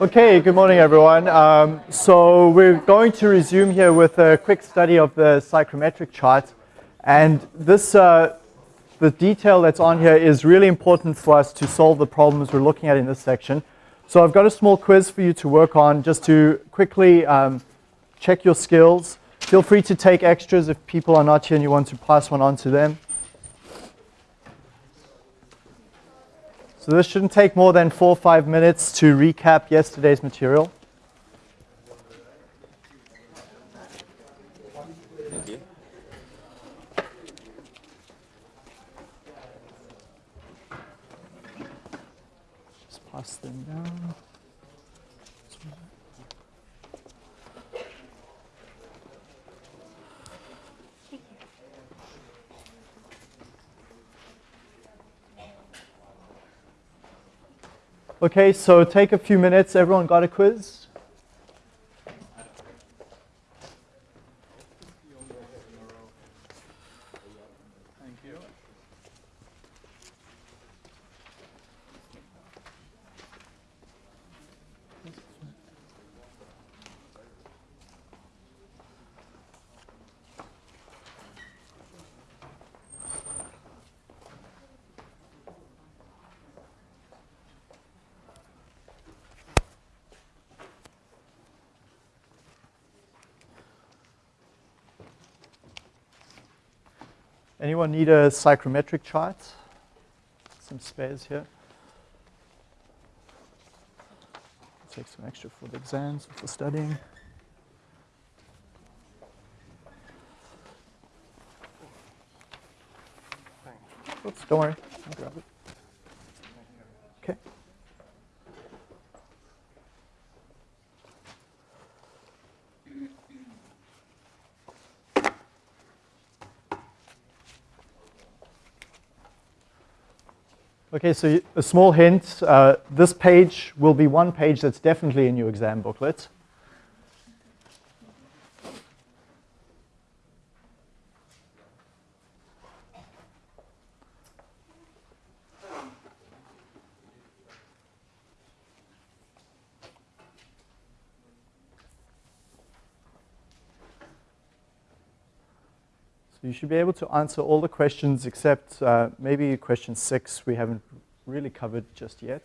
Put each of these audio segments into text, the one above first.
Okay, good morning everyone. Um, so we're going to resume here with a quick study of the psychrometric chart. And this, uh, the detail that's on here is really important for us to solve the problems we're looking at in this section. So I've got a small quiz for you to work on just to quickly um, check your skills. Feel free to take extras if people are not here and you want to pass one on to them. So this shouldn't take more than four or five minutes to recap yesterday's material. Thank you. Just pass them down. Okay, so take a few minutes. Everyone got a quiz? Anyone need a psychrometric chart? Some spares here. Take some extra for the exams, for studying. Oops, don't worry, I'll grab it. Okay, so a small hint, uh, this page will be one page that's definitely in your exam booklet. Should be able to answer all the questions except uh, maybe question six we haven't really covered just yet.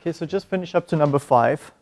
Okay, so just finish up to number five.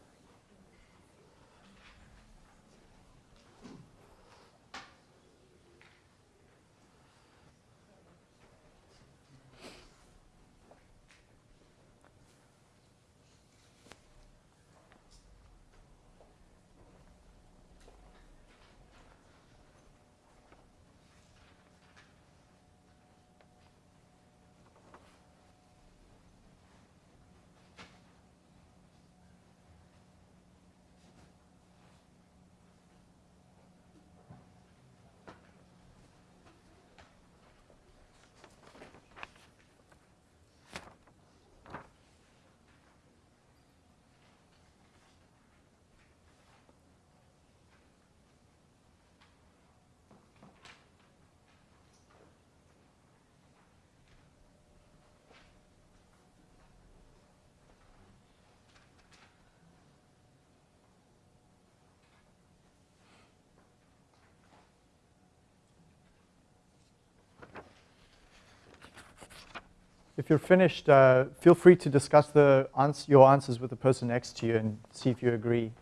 If you're finished, uh, feel free to discuss the ans your answers with the person next to you and see if you agree.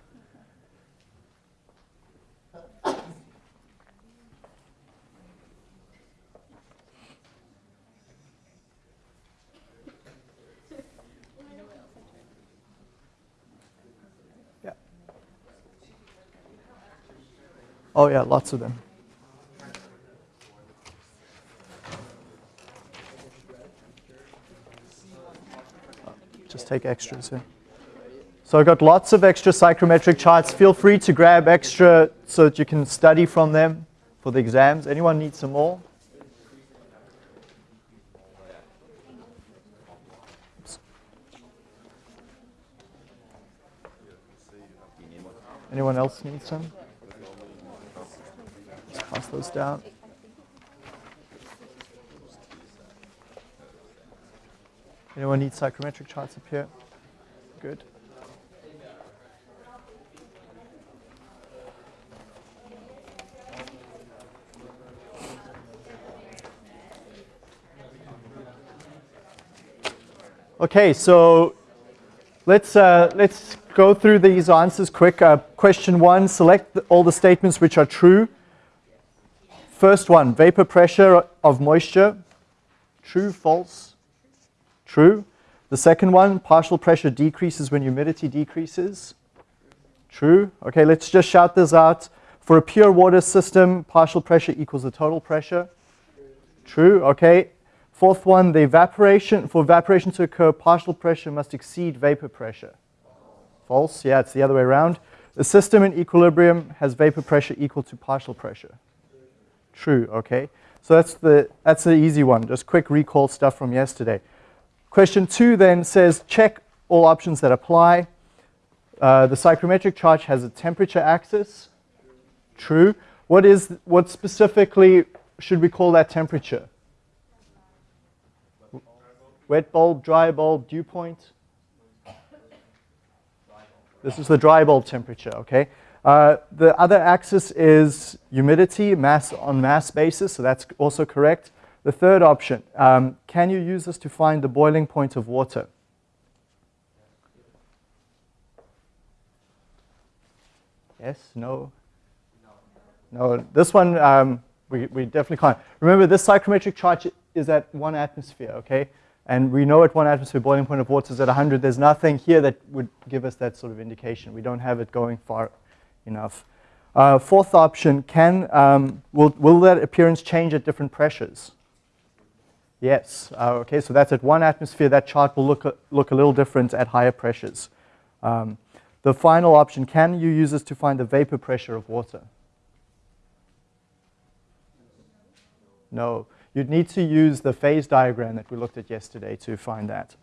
Yeah. Oh yeah, lots of them. Take extras. So I've got lots of extra psychrometric charts. Feel free to grab extra so that you can study from them for the exams. Anyone need some more? Anyone else need some? Let's pass those down. Anyone need psychrometric charts up here? Good. Okay, so let's, uh, let's go through these answers quick. Uh, question one, select all the statements which are true. First one, vapor pressure of moisture. True, false? True. The second one, partial pressure decreases when humidity decreases. True. Okay, let's just shout this out. For a pure water system, partial pressure equals the total pressure. True. Okay. Fourth one, the evaporation, for evaporation to occur, partial pressure must exceed vapor pressure. False. Yeah, it's the other way around. The system in equilibrium has vapor pressure equal to partial pressure. True. Okay. So that's the, that's the easy one. Just quick recall stuff from yesterday. Question two then says check all options that apply. Uh, the psychrometric chart has a temperature axis. True. What is what specifically should we call that temperature? Wet bulb, dry bulb, dew point. This is the dry bulb temperature, okay? Uh, the other axis is humidity, mass on mass basis, so that's also correct. The third option, um, can you use this to find the boiling point of water? Yes, no? No, this one um, we, we definitely can't. Remember, this psychrometric chart is at one atmosphere, okay? And we know at one atmosphere boiling point of water is at 100. There's nothing here that would give us that sort of indication. We don't have it going far enough. Uh, fourth option, can, um, will, will that appearance change at different pressures? Yes, uh, okay, so that's at one atmosphere. That chart will look a, look a little different at higher pressures. Um, the final option, can you use this to find the vapor pressure of water? No, you'd need to use the phase diagram that we looked at yesterday to find that.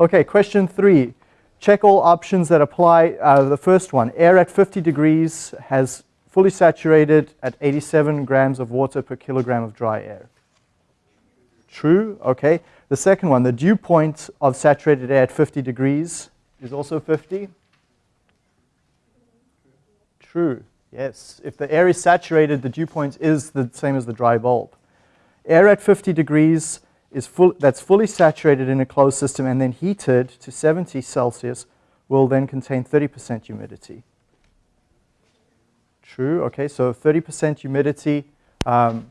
Okay, question three. Check all options that apply. Uh, the first one, air at 50 degrees has fully saturated at 87 grams of water per kilogram of dry air. True, okay. The second one, the dew point of saturated air at 50 degrees is also 50. True, yes. If the air is saturated, the dew point is the same as the dry bulb. Air at 50 degrees is full, that's fully saturated in a closed system and then heated to 70 Celsius will then contain 30% humidity. True, okay, so 30% humidity um,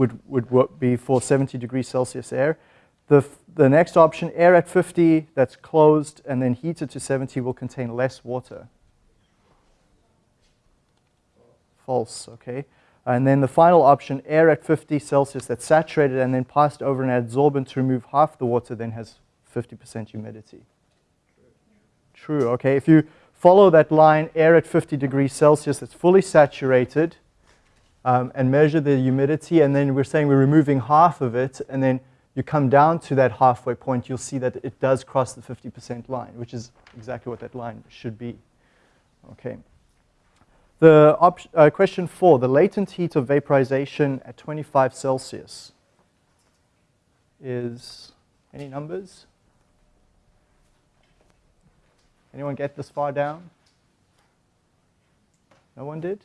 would, would be for 70 degrees Celsius air. The, the next option, air at 50 that's closed and then heated to 70 will contain less water. False, okay. And then the final option, air at 50 Celsius that's saturated and then passed over an adsorbent to remove half the water then has 50% humidity. True, okay. If you follow that line, air at 50 degrees Celsius that's fully saturated um, and measure the humidity and then we're saying we're removing half of it and then you come down to that halfway point, you'll see that it does cross the 50% line, which is exactly what that line should be. Okay. The uh, question four, the latent heat of vaporization at 25 Celsius is, any numbers? Anyone get this far down? No one did?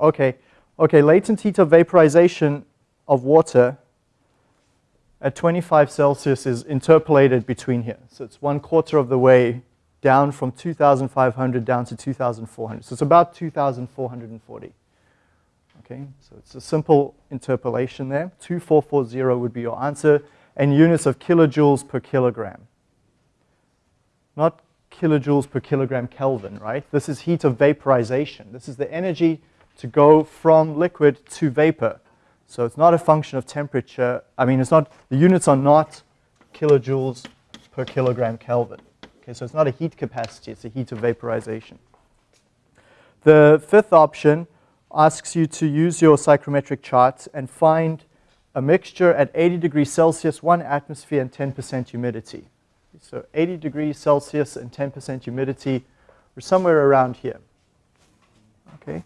Okay. Okay, latent heat of vaporization of water at 25 Celsius is interpolated between here. So it's one quarter of the way down from 2,500 down to 2,400. So it's about 2,440. Okay, so it's a simple interpolation there. 2440 would be your answer, and units of kilojoules per kilogram. Not kilojoules per kilogram Kelvin, right? This is heat of vaporization. This is the energy to go from liquid to vapor. So it's not a function of temperature. I mean, it's not, the units are not kilojoules per kilogram Kelvin. Okay, so it's not a heat capacity, it's a heat of vaporization. The fifth option asks you to use your psychrometric charts and find a mixture at 80 degrees Celsius, 1 atmosphere, and 10% humidity. So 80 degrees Celsius and 10% humidity, we're somewhere around here. Okay?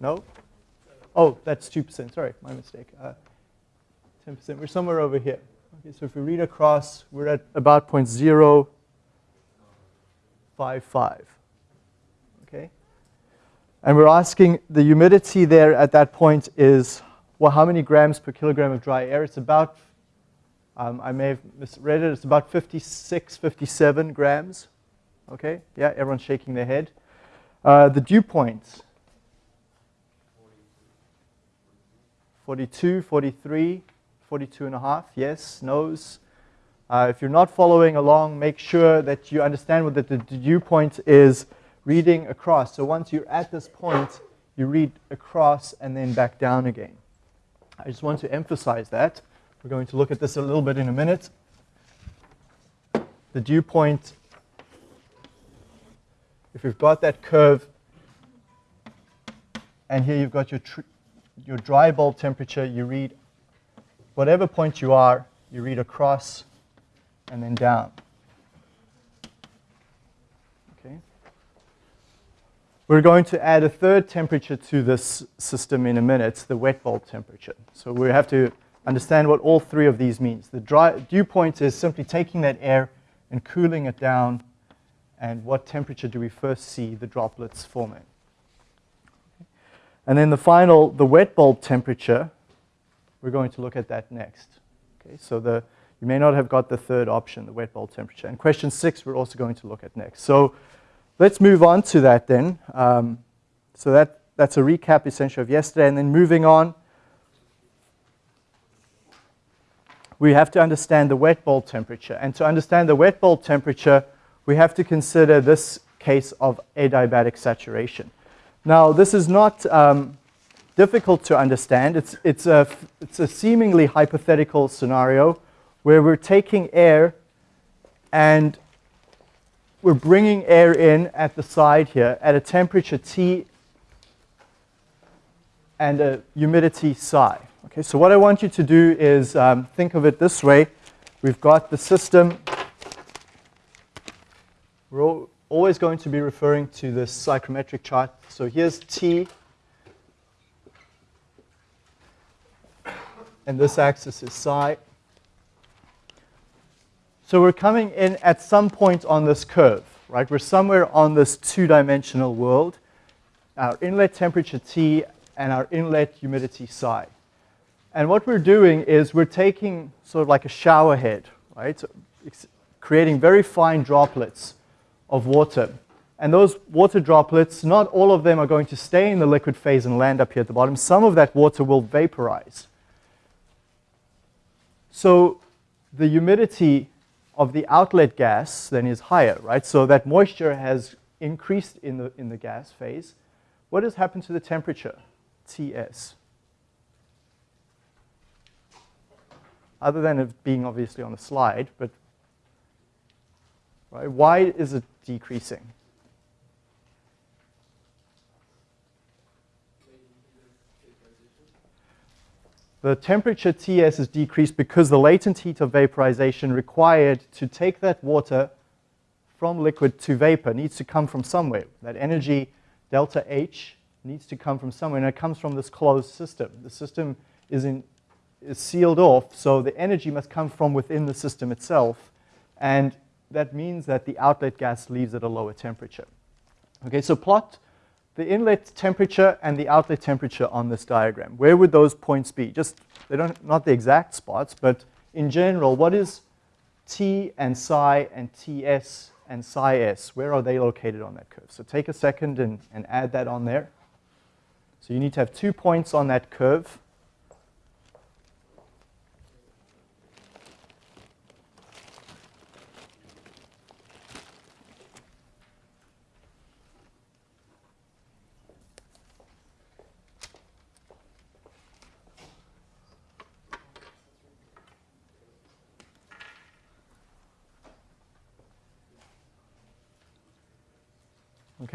No? Oh, that's 2%. Sorry, my mistake. 10%. Uh, we're somewhere over here. Okay, so if we read across, we're at about 0.055. Okay? And we're asking the humidity there at that point is, well, how many grams per kilogram of dry air? It's about, um, I may have misread it, it's about 56, 57 grams. Okay? Yeah, everyone's shaking their head. Uh, the dew points 42, 43, 42 and a half, yes, no's. Uh, if you're not following along, make sure that you understand what the, the dew point is reading across. So once you're at this point, you read across and then back down again. I just want to emphasize that. We're going to look at this a little bit in a minute. The dew point, if you've got that curve, and here you've got your your dry bulb temperature, you read whatever point you are, you read across and then down. Okay. We're going to add a third temperature to this system in a minute, the wet bulb temperature. So we have to understand what all three of these means. The dry, dew point is simply taking that air and cooling it down, and what temperature do we first see the droplets forming? And then the final, the wet bulb temperature, we're going to look at that next. Okay, so the, you may not have got the third option, the wet bulb temperature. And question six, we're also going to look at next. So let's move on to that then. Um, so that, that's a recap essentially of yesterday. And then moving on, we have to understand the wet bulb temperature. And to understand the wet bulb temperature, we have to consider this case of adiabatic saturation. Now, this is not um, difficult to understand. It's, it's, a, it's a seemingly hypothetical scenario where we're taking air and we're bringing air in at the side here at a temperature T and a humidity psi. Okay, so what I want you to do is um, think of it this way. We've got the system. Always going to be referring to this psychrometric chart. So here's T, and this axis is psi. So we're coming in at some point on this curve, right? We're somewhere on this two-dimensional world. Our inlet temperature T and our inlet humidity psi. And what we're doing is we're taking sort of like a shower head, right? So creating very fine droplets of water. And those water droplets, not all of them are going to stay in the liquid phase and land up here at the bottom. Some of that water will vaporize. So the humidity of the outlet gas then is higher, right? So that moisture has increased in the, in the gas phase. What has happened to the temperature? Ts. other than it being obviously on the slide, but right, why is it decreasing? The temperature Ts is decreased because the latent heat of vaporization required to take that water from liquid to vapor needs to come from somewhere. That energy, delta H, needs to come from somewhere, and it comes from this closed system. The system is in is sealed off, so the energy must come from within the system itself, and that means that the outlet gas leaves at a lower temperature. Okay, so plot the inlet temperature and the outlet temperature on this diagram. Where would those points be? Just, they don't, not the exact spots, but in general, what is T and psi and Ts and psi s? Where are they located on that curve? So take a second and, and add that on there. So you need to have two points on that curve.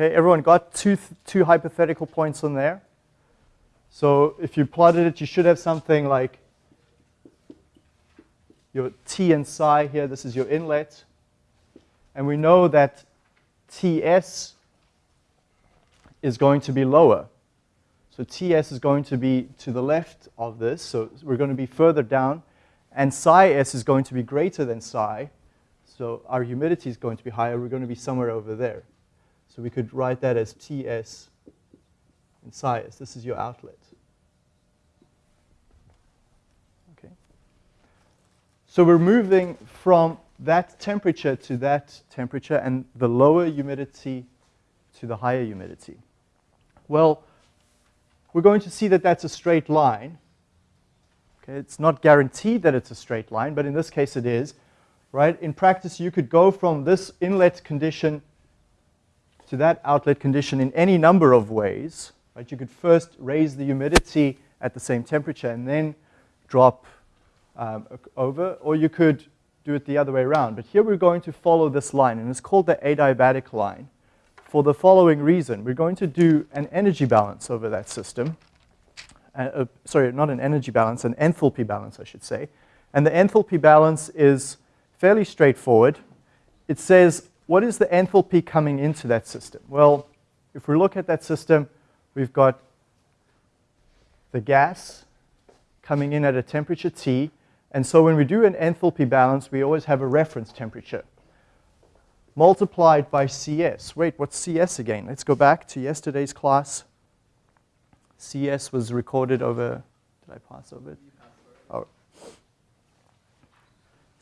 Okay, everyone got two, two hypothetical points on there. So if you plotted it, you should have something like your T and psi here. This is your inlet. And we know that Ts is going to be lower. So Ts is going to be to the left of this. So we're going to be further down. And psi s is going to be greater than psi. So our humidity is going to be higher. We're going to be somewhere over there. So we could write that as Ts and psi s. This is your outlet. Okay. So we're moving from that temperature to that temperature and the lower humidity to the higher humidity. Well, we're going to see that that's a straight line. Okay, it's not guaranteed that it's a straight line, but in this case it is. Right? In practice, you could go from this inlet condition to that outlet condition in any number of ways. Right? You could first raise the humidity at the same temperature and then drop um, over, or you could do it the other way around. But here we're going to follow this line, and it's called the adiabatic line for the following reason. We're going to do an energy balance over that system. Uh, uh, sorry, not an energy balance, an enthalpy balance, I should say. And the enthalpy balance is fairly straightforward. It says what is the enthalpy coming into that system? Well, if we look at that system, we've got the gas coming in at a temperature T. And so when we do an enthalpy balance, we always have a reference temperature multiplied by CS. Wait, what's CS again? Let's go back to yesterday's class. CS was recorded over, did I pass over it? Oh,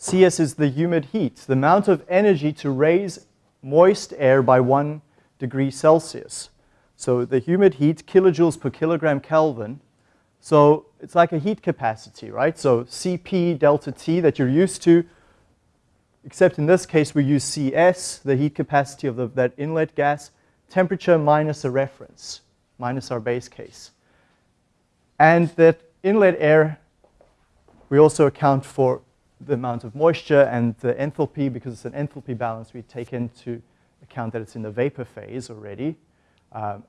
Cs is the humid heat, the amount of energy to raise moist air by one degree Celsius. So the humid heat, kilojoules per kilogram Kelvin. So it's like a heat capacity, right? So Cp delta T that you're used to, except in this case we use Cs, the heat capacity of the, that inlet gas, temperature minus a reference, minus our base case. And that inlet air, we also account for the amount of moisture and the enthalpy, because it's an enthalpy balance, we take into account that it's in the vapor phase already. Um,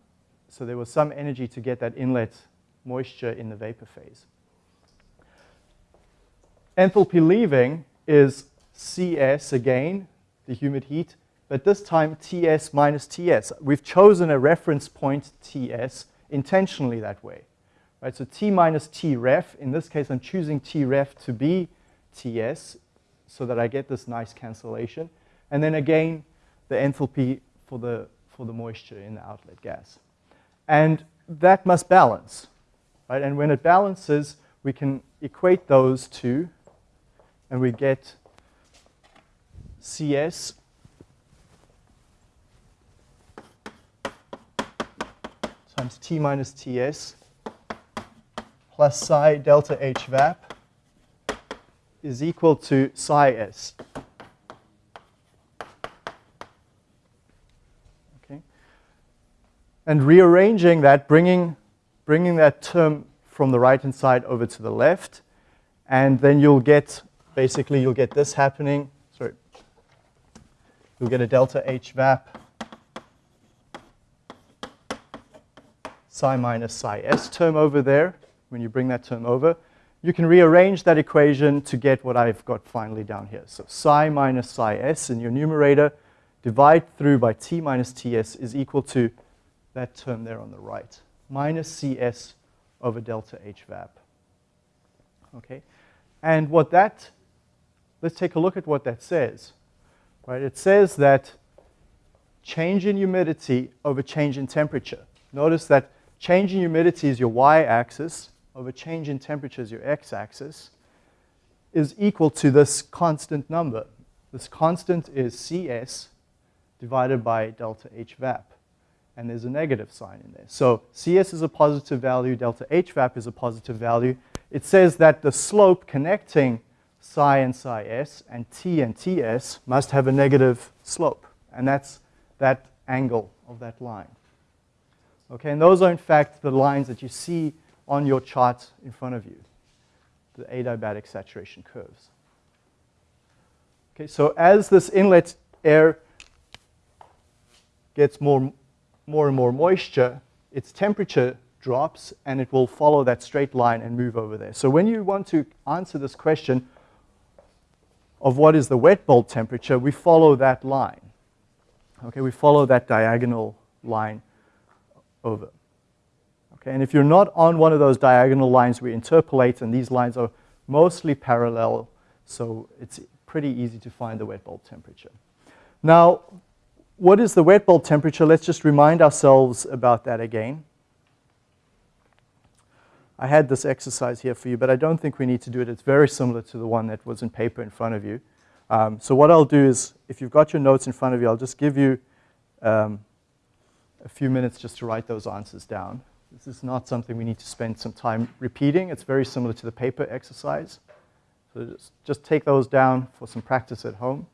so there was some energy to get that inlet moisture in the vapor phase. Enthalpy leaving is Cs again, the humid heat, but this time Ts minus Ts. We've chosen a reference point Ts intentionally that way. Right, so T minus T ref, in this case I'm choosing T ref to be Ts so that I get this nice cancellation. And then again, the enthalpy for the, for the moisture in the outlet gas. And that must balance, right? And when it balances, we can equate those two, and we get CS times T minus TS plus psi delta H VAP is equal to psi S. Okay. And rearranging that, bringing, bringing that term from the right-hand side over to the left, and then you'll get, basically you'll get this happening, sorry, you'll get a delta H VAP psi minus psi s term over there, when you bring that term over, you can rearrange that equation to get what I've got finally down here. So psi minus psi s in your numerator, divide through by t minus ts is equal to that term there on the right, minus cs over delta h vap. Okay, and what that, let's take a look at what that says. Right, it says that change in humidity over change in temperature. Notice that Change in humidity is your y-axis over change in temperature is your x-axis is equal to this constant number. This constant is Cs divided by delta H vap. And there's a negative sign in there. So Cs is a positive value, delta H vap is a positive value. It says that the slope connecting psi and psi s and t and ts must have a negative slope. And that's that angle of that line. Okay, and those are in fact the lines that you see on your chart in front of you, the adiabatic saturation curves. Okay, so as this inlet air gets more, more and more moisture, its temperature drops and it will follow that straight line and move over there. So when you want to answer this question of what is the wet bulb temperature, we follow that line. Okay, we follow that diagonal line over. Okay, and if you're not on one of those diagonal lines, we interpolate, and these lines are mostly parallel, so it's pretty easy to find the wet bulb temperature. Now, what is the wet bulb temperature? Let's just remind ourselves about that again. I had this exercise here for you, but I don't think we need to do it. It's very similar to the one that was in paper in front of you. Um, so what I'll do is, if you've got your notes in front of you, I'll just give you um, a few minutes just to write those answers down. This is not something we need to spend some time repeating. It's very similar to the paper exercise. So just, just take those down for some practice at home.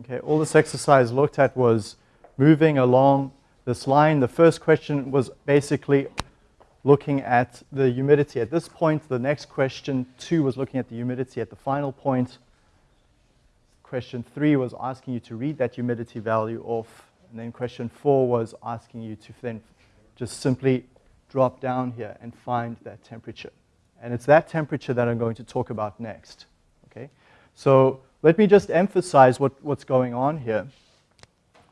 Okay, all this exercise looked at was moving along this line. The first question was basically looking at the humidity at this point. The next question, two, was looking at the humidity at the final point. Question three was asking you to read that humidity value off. And then question four was asking you to then just simply drop down here and find that temperature. And it's that temperature that I'm going to talk about next. Okay, so let me just emphasize what, what's going on here.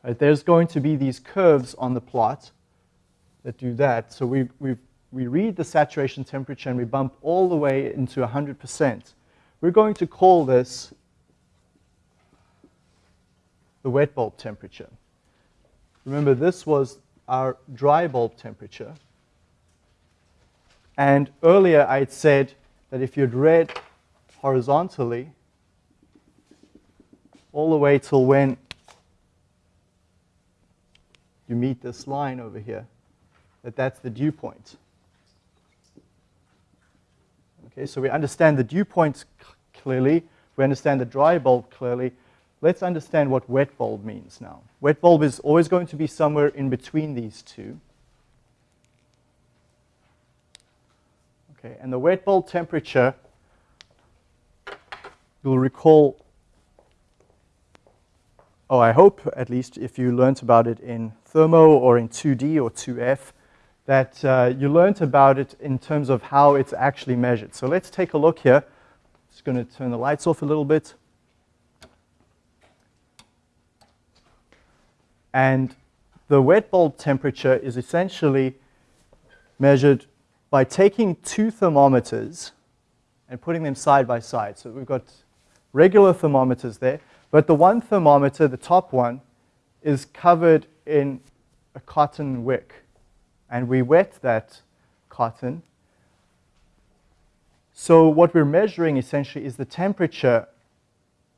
Right, there's going to be these curves on the plot that do that. So we, we, we read the saturation temperature and we bump all the way into 100%. We're going to call this the wet bulb temperature. Remember, this was our dry bulb temperature. And earlier I had said that if you'd read horizontally, all the way till when you meet this line over here, that that's the dew point. Okay, so we understand the dew points clearly. We understand the dry bulb clearly. Let's understand what wet bulb means now. Wet bulb is always going to be somewhere in between these two. Okay, and the wet bulb temperature, you'll recall oh, I hope at least if you learned about it in thermo or in 2D or 2F, that uh, you learned about it in terms of how it's actually measured. So let's take a look here. Just going to turn the lights off a little bit. And the wet bulb temperature is essentially measured by taking two thermometers and putting them side by side. So we've got regular thermometers there, but the one thermometer, the top one, is covered in a cotton wick. And we wet that cotton. So what we're measuring essentially is the temperature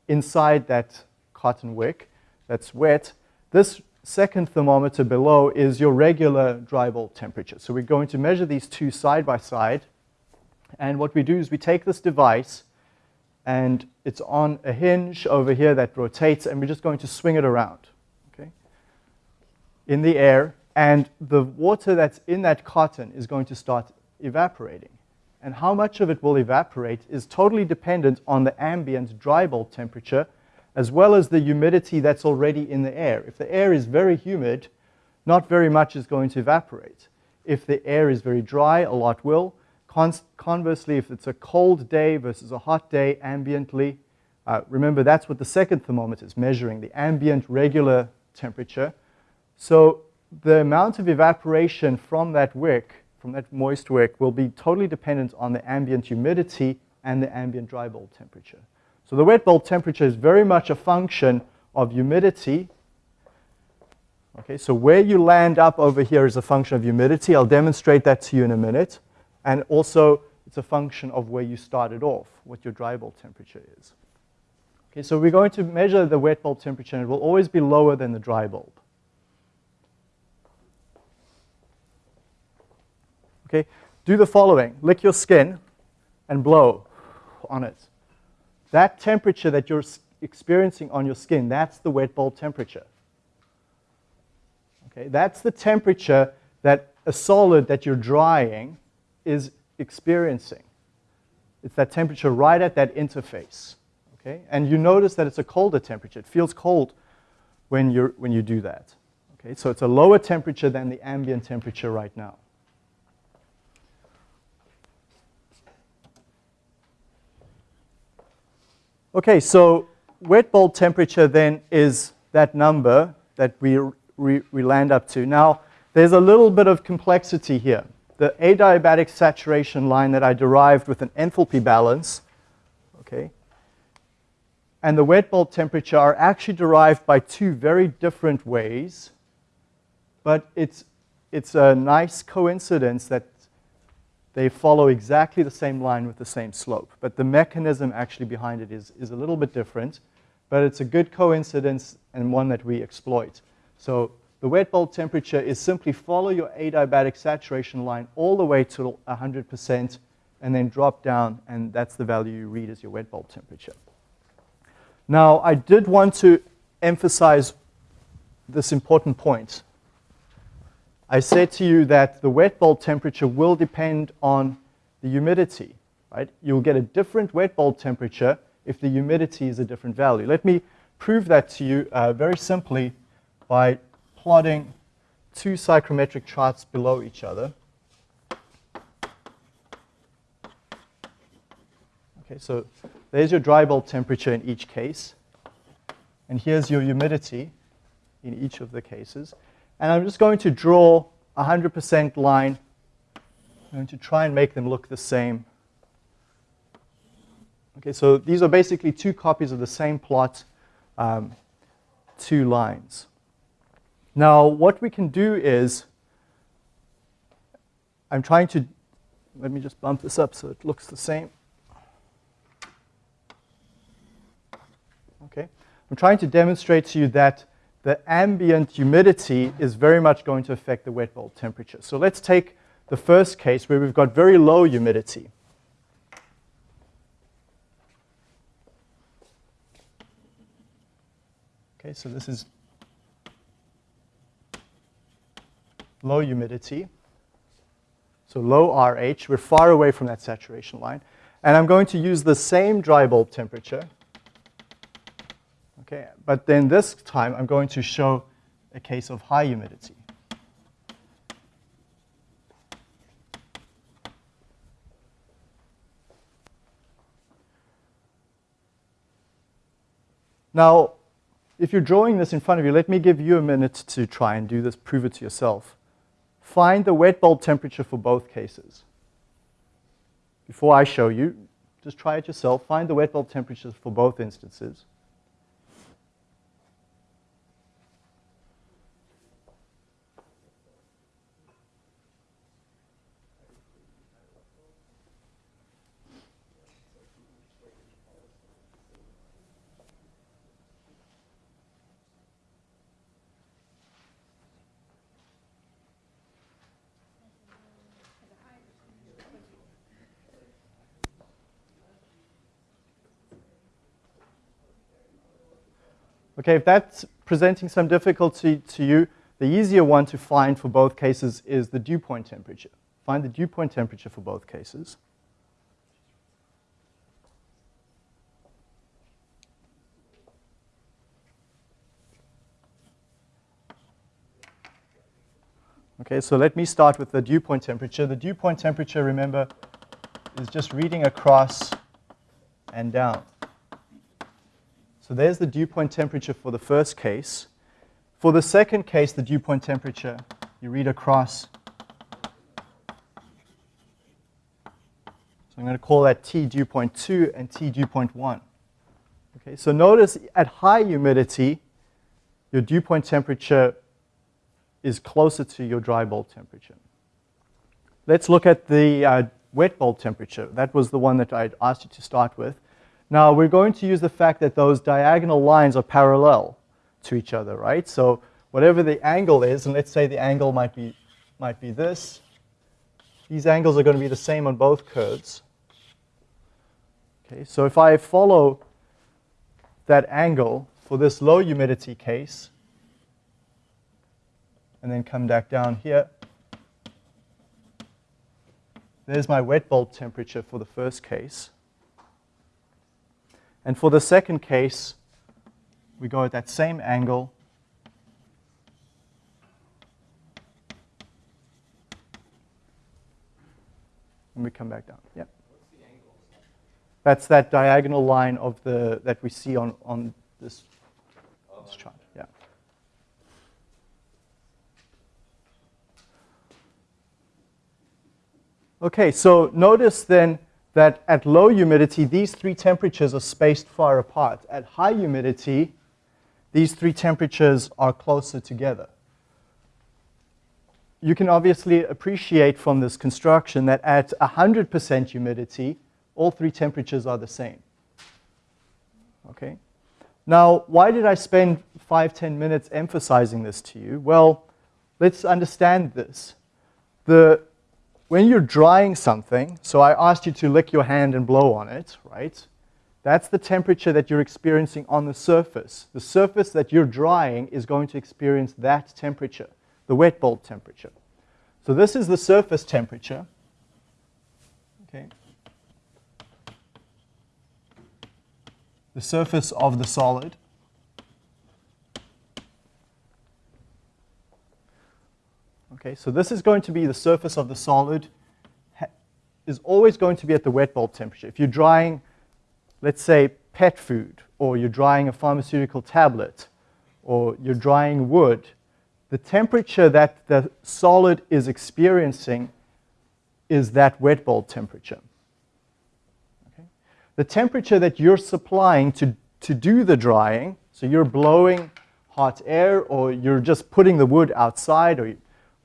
inside that cotton wick that's wet. This second thermometer below is your regular dry bulb temperature. So we're going to measure these two side by side. And what we do is we take this device and it's on a hinge over here that rotates and we're just going to swing it around okay, in the air and the water that's in that cotton is going to start evaporating. And how much of it will evaporate is totally dependent on the ambient dry bulb temperature as well as the humidity that's already in the air. If the air is very humid, not very much is going to evaporate. If the air is very dry, a lot will. Con conversely, if it's a cold day versus a hot day ambiently, uh, remember that's what the second thermometer is measuring, the ambient regular temperature. So the amount of evaporation from that wick, from that moist wick, will be totally dependent on the ambient humidity and the ambient dry bulb temperature. So the wet bulb temperature is very much a function of humidity. Okay, so where you land up over here is a function of humidity. I'll demonstrate that to you in a minute. And also, it's a function of where you started off, what your dry bulb temperature is. Okay, so we're going to measure the wet bulb temperature, and it will always be lower than the dry bulb. Okay, do the following. Lick your skin and blow on it. That temperature that you're experiencing on your skin, that's the wet bulb temperature. Okay, that's the temperature that a solid that you're drying is experiencing. It's that temperature right at that interface. Okay? And you notice that it's a colder temperature. It feels cold when, you're, when you do that. Okay? So it's a lower temperature than the ambient temperature right now. Okay, so wet bulb temperature then is that number that we, we, we land up to. Now, there's a little bit of complexity here the adiabatic saturation line that I derived with an enthalpy balance, okay, and the wet bulb temperature are actually derived by two very different ways, but it's, it's a nice coincidence that they follow exactly the same line with the same slope. But the mechanism actually behind it is, is a little bit different, but it's a good coincidence and one that we exploit. So the wet bulb temperature is simply follow your adiabatic saturation line all the way to 100% and then drop down, and that's the value you read as your wet bulb temperature. Now, I did want to emphasize this important point. I said to you that the wet bulb temperature will depend on the humidity, right? You'll get a different wet bulb temperature if the humidity is a different value. Let me prove that to you uh, very simply by plotting two psychrometric charts below each other. Okay, so there's your dry bulb temperature in each case. And here's your humidity in each of the cases. And I'm just going to draw a 100% line. I'm going to try and make them look the same. Okay, so these are basically two copies of the same plot, um, two lines. Now, what we can do is, I'm trying to, let me just bump this up so it looks the same. Okay, I'm trying to demonstrate to you that the ambient humidity is very much going to affect the wet bulb temperature. So let's take the first case where we've got very low humidity. Okay, so this is low humidity. So low RH, we're far away from that saturation line. And I'm going to use the same dry bulb temperature. Okay, but then this time I'm going to show a case of high humidity. Now, if you're drawing this in front of you, let me give you a minute to try and do this, prove it to yourself. Find the wet bulb temperature for both cases. Before I show you, just try it yourself. Find the wet bulb temperatures for both instances. Okay, if that's presenting some difficulty to you, the easier one to find for both cases is the dew point temperature. Find the dew point temperature for both cases. Okay, so let me start with the dew point temperature. The dew point temperature, remember, is just reading across and down. So there's the dew point temperature for the first case. For the second case, the dew point temperature, you read across. So I'm going to call that T dew point 2 and T dew point 1. Okay, so notice at high humidity, your dew point temperature is closer to your dry bulb temperature. Let's look at the uh, wet bulb temperature. That was the one that I asked you to start with. Now we're going to use the fact that those diagonal lines are parallel to each other, right? So whatever the angle is, and let's say the angle might be, might be this, these angles are going to be the same on both curves. Okay, so if I follow that angle for this low humidity case, and then come back down here, there's my wet bulb temperature for the first case. And for the second case, we go at that same angle. And we come back down. Yeah. That's that diagonal line of the that we see on, on this, this chart. Yeah. Okay, so notice then that at low humidity, these three temperatures are spaced far apart. At high humidity, these three temperatures are closer together. You can obviously appreciate from this construction that at 100% humidity, all three temperatures are the same. Okay? Now, why did I spend five, ten minutes emphasizing this to you? Well, let's understand this. The when you're drying something, so I asked you to lick your hand and blow on it, right? That's the temperature that you're experiencing on the surface. The surface that you're drying is going to experience that temperature, the wet bulb temperature. So this is the surface temperature. Okay. The surface of the solid. Okay, so this is going to be the surface of the solid is always going to be at the wet bulb temperature. If you're drying, let's say, pet food, or you're drying a pharmaceutical tablet, or you're drying wood, the temperature that the solid is experiencing is that wet bulb temperature. Okay? The temperature that you're supplying to, to do the drying, so you're blowing hot air, or you're just putting the wood outside, or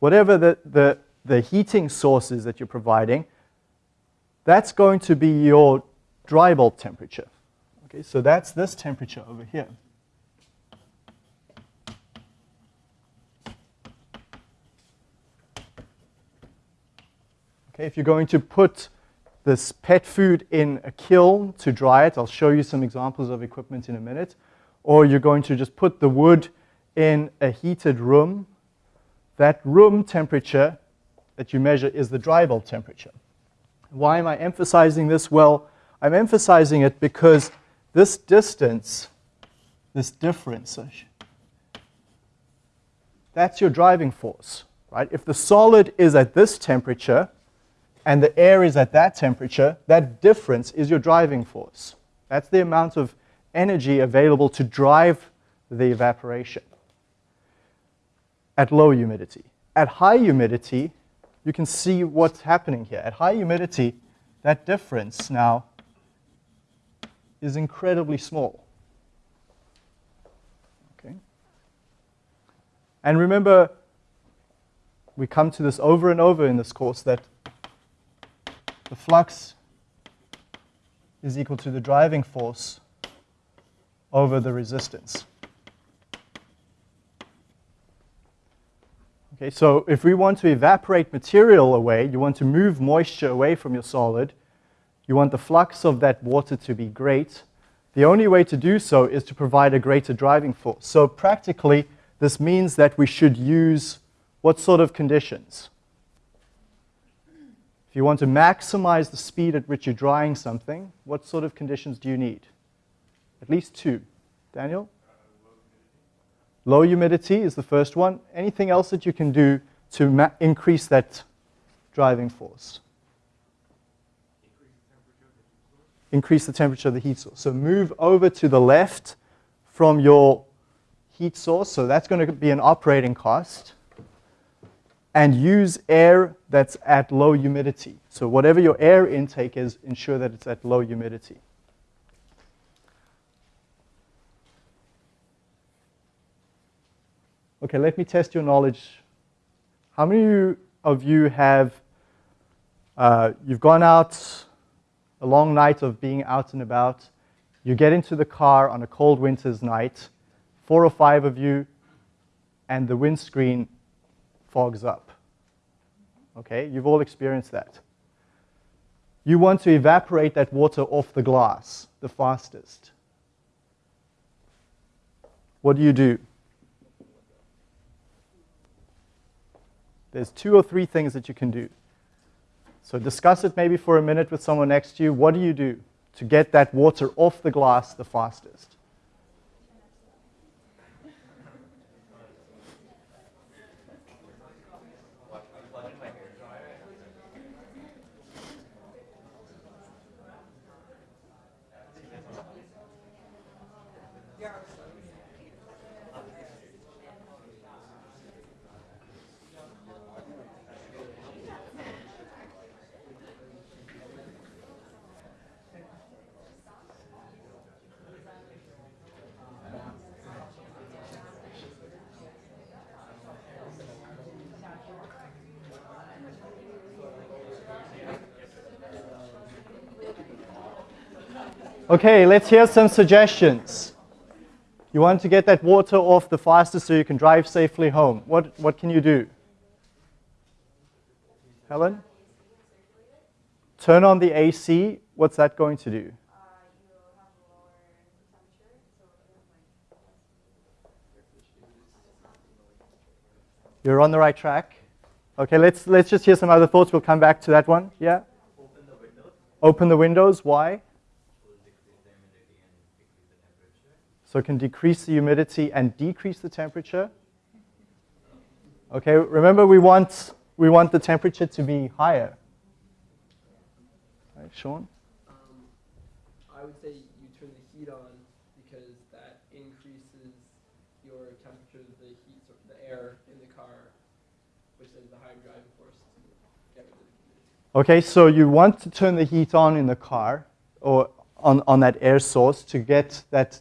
whatever the, the, the heating source is that you're providing, that's going to be your dry bulb temperature. Okay, so that's this temperature over here. Okay, if you're going to put this pet food in a kiln to dry it, I'll show you some examples of equipment in a minute, or you're going to just put the wood in a heated room that room temperature that you measure is the dry bulb temperature. Why am I emphasizing this? Well, I'm emphasizing it because this distance this difference, that's your driving force, right? If the solid is at this temperature and the air is at that temperature, that difference is your driving force. That's the amount of energy available to drive the evaporation at low humidity. At high humidity, you can see what's happening here. At high humidity, that difference now is incredibly small. Okay? And remember, we come to this over and over in this course that the flux is equal to the driving force over the resistance. Okay, so if we want to evaporate material away, you want to move moisture away from your solid, you want the flux of that water to be great, the only way to do so is to provide a greater driving force. So practically, this means that we should use what sort of conditions? If you want to maximize the speed at which you're drying something, what sort of conditions do you need? At least two. Daniel? Low humidity is the first one. Anything else that you can do to increase that driving force? Increase the temperature of the heat source. So move over to the left from your heat source. So that's going to be an operating cost. And use air that's at low humidity. So whatever your air intake is, ensure that it's at low humidity. Okay, let me test your knowledge. How many of you have, uh, you've gone out a long night of being out and about, you get into the car on a cold winter's night, four or five of you, and the windscreen fogs up. Okay, you've all experienced that. You want to evaporate that water off the glass the fastest. What do you do? There's two or three things that you can do. So discuss it maybe for a minute with someone next to you. What do you do to get that water off the glass the fastest? Okay, let's hear some suggestions. You want to get that water off the fastest so you can drive safely home. What, what can you do? Helen? Turn on the AC. What's that going to do? Uh, You're on the right track. Okay, let's, let's just hear some other thoughts. We'll come back to that one. Yeah? Open the windows. Open the windows. Why? So it can decrease the humidity and decrease the temperature. Okay, remember we want, we want the temperature to be higher. Right, Sean? Um, I would say you turn the heat on because that increases your temperature the heat, so the air in the car, which is the higher driving force Okay, so you want to turn the heat on in the car or on, on that air source to get that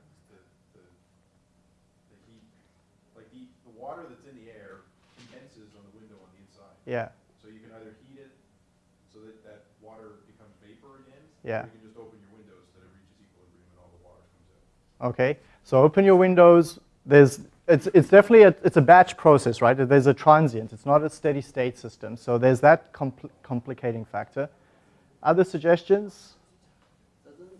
Yeah. So you can either heat it so that that water becomes vapor again. Yeah. Or you can just open your windows so that it reaches equilibrium and all the water comes out. Okay, so open your windows. There's, it's, it's definitely a, it's a batch process, right? There's a transient. It's not a steady state system. So there's that compl complicating factor. Other suggestions? Doesn't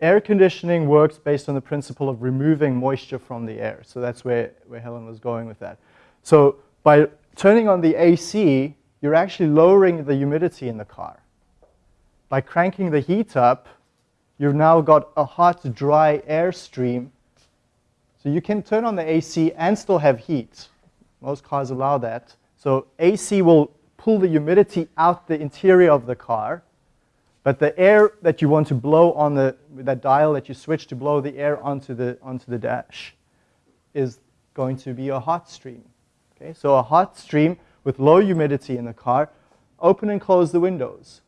air conditioning works based on the principle of removing moisture from the air. So that's where, where Helen was going with that. So by turning on the AC, you're actually lowering the humidity in the car. By cranking the heat up, you've now got a hot, dry air stream. So you can turn on the AC and still have heat. Most cars allow that. So AC will pull the humidity out the interior of the car. But the air that you want to blow on the that dial that you switch to blow the air onto the onto the dash is going to be a hot stream. Okay, so a hot stream with low humidity in the car. Open and close the windows.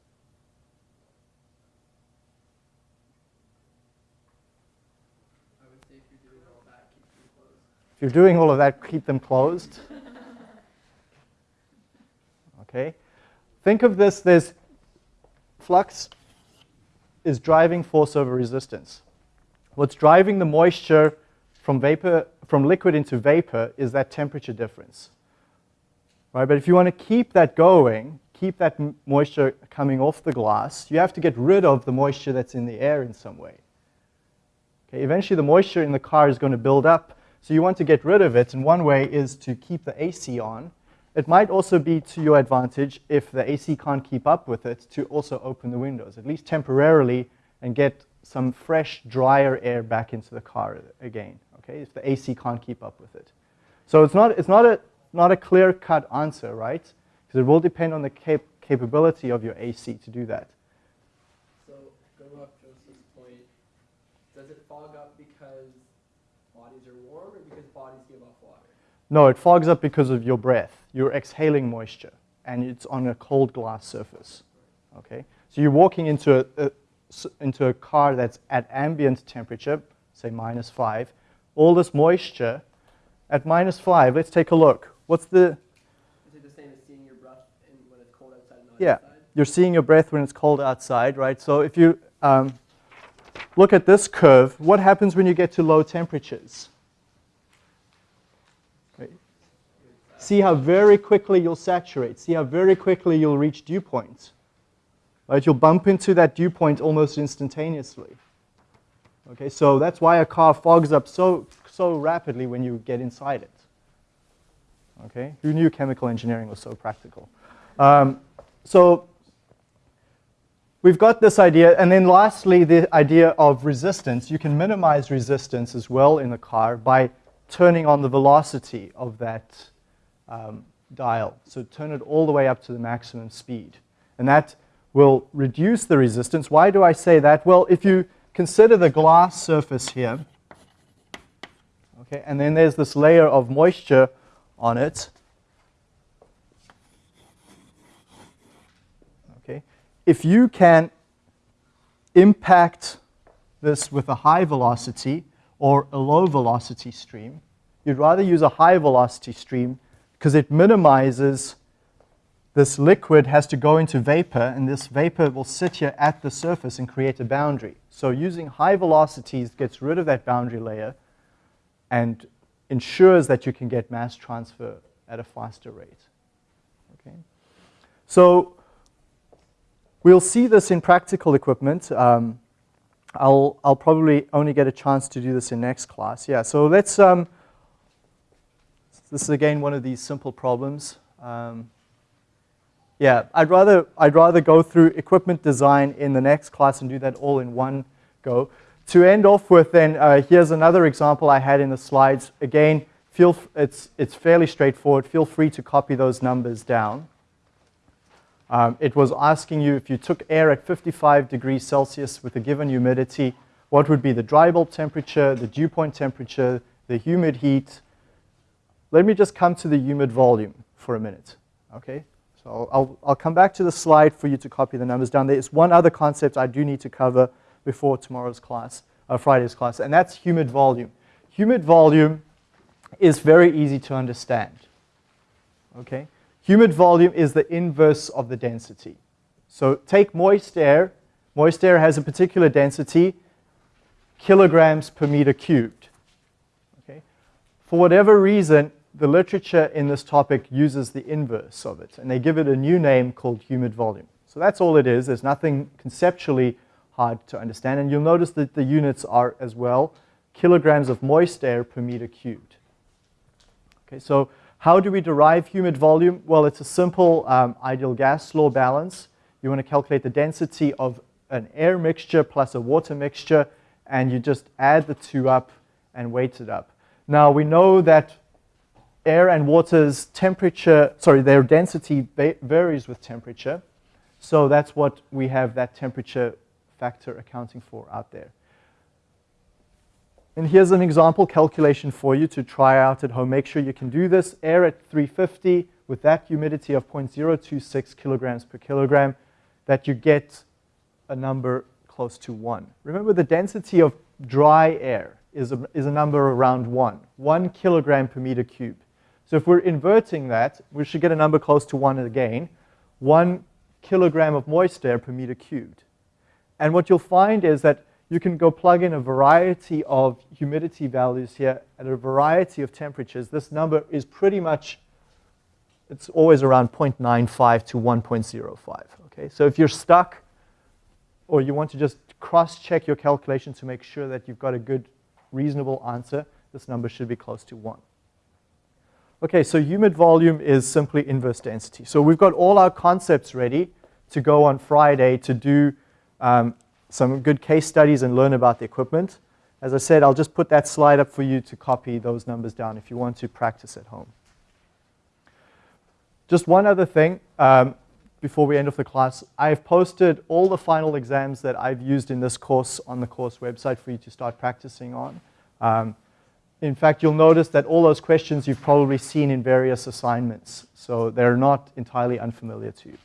If you're doing all of that, keep them closed. Okay. Think of this, there's flux is driving force over resistance. What's driving the moisture from vapor from liquid into vapor is that temperature difference. Right? But if you want to keep that going, keep that moisture coming off the glass, you have to get rid of the moisture that's in the air in some way. Okay, eventually the moisture in the car is going to build up, so you want to get rid of it, and one way is to keep the AC on. It might also be to your advantage if the AC can't keep up with it to also open the windows, at least temporarily, and get some fresh, drier air back into the car again, okay, if the AC can't keep up with it. So it's not, it's not a, not a clear-cut answer, right? Because it will depend on the cap- capability of your AC to do that. So going off Joseph's point, does it fog up because bodies are warm or because bodies give off water? No, it fogs up because of your breath. You're exhaling moisture, and it's on a cold glass surface. Okay, so you're walking into a, a into a car that's at ambient temperature, say minus five. All this moisture at minus five. Let's take a look. What's the? Is it the same as seeing your breath in, when it's cold outside not Yeah, inside? you're seeing your breath when it's cold outside, right? So if you um, look at this curve, what happens when you get to low temperatures? See how very quickly you'll saturate. See how very quickly you'll reach dew point. Right? You'll bump into that dew point almost instantaneously. Okay, so that's why a car fogs up so so rapidly when you get inside it. Okay, who knew chemical engineering was so practical? Um, so we've got this idea, and then lastly, the idea of resistance. You can minimize resistance as well in the car by turning on the velocity of that um, dial. So turn it all the way up to the maximum speed. And that will reduce the resistance. Why do I say that? Well, if you consider the glass surface here, okay, and then there's this layer of moisture on it. Okay, if you can impact this with a high velocity or a low velocity stream, you'd rather use a high velocity stream because it minimizes this liquid has to go into vapor, and this vapor will sit here at the surface and create a boundary. So using high velocities gets rid of that boundary layer and ensures that you can get mass transfer at a faster rate. Okay? So we'll see this in practical equipment. Um, I'll, I'll probably only get a chance to do this in next class. Yeah, so let's, um, this is again one of these simple problems. Um, yeah, I'd rather, I'd rather go through equipment design in the next class and do that all in one go. To end off with then, uh, here's another example I had in the slides. Again, feel it's, it's fairly straightforward. Feel free to copy those numbers down. Um, it was asking you if you took air at 55 degrees Celsius with a given humidity, what would be the dry bulb temperature, the dew point temperature, the humid heat. Let me just come to the humid volume for a minute. Okay? So I'll, I'll, come back to the slide for you to copy the numbers down. There's one other concept I do need to cover before tomorrow's class, uh, Friday's class, and that's humid volume. Humid volume is very easy to understand. Okay? Humid volume is the inverse of the density. So take moist air. Moist air has a particular density, kilograms per meter cubed. Okay? For whatever reason, the literature in this topic uses the inverse of it, and they give it a new name called humid volume. So that's all it is. There's nothing conceptually hard to understand. And you'll notice that the units are as well kilograms of moist air per meter cubed. Okay, so how do we derive humid volume? Well, it's a simple um, ideal gas law balance. You want to calculate the density of an air mixture plus a water mixture, and you just add the two up and weight it up. Now, we know that air and water's temperature, sorry, their density varies with temperature. So that's what we have that temperature factor accounting for out there. And here's an example calculation for you to try out at home. Make sure you can do this. Air at 350 with that humidity of 0.026 kilograms per kilogram, that you get a number close to 1. Remember the density of dry air is a, is a number around 1, 1 kilogram per meter cube. So if we're inverting that, we should get a number close to 1 again, 1 kilogram of moist air per meter cubed. And what you'll find is that you can go plug in a variety of humidity values here at a variety of temperatures. This number is pretty much, it's always around 0.95 to 1.05. Okay, so if you're stuck or you want to just cross-check your calculation to make sure that you've got a good, reasonable answer, this number should be close to 1. Okay, so humid volume is simply inverse density. So we've got all our concepts ready to go on Friday to do um, some good case studies and learn about the equipment. As I said, I'll just put that slide up for you to copy those numbers down if you want to practice at home. Just one other thing um, before we end off the class. I've posted all the final exams that I've used in this course on the course website for you to start practicing on. Um, in fact, you'll notice that all those questions you've probably seen in various assignments, so they're not entirely unfamiliar to you.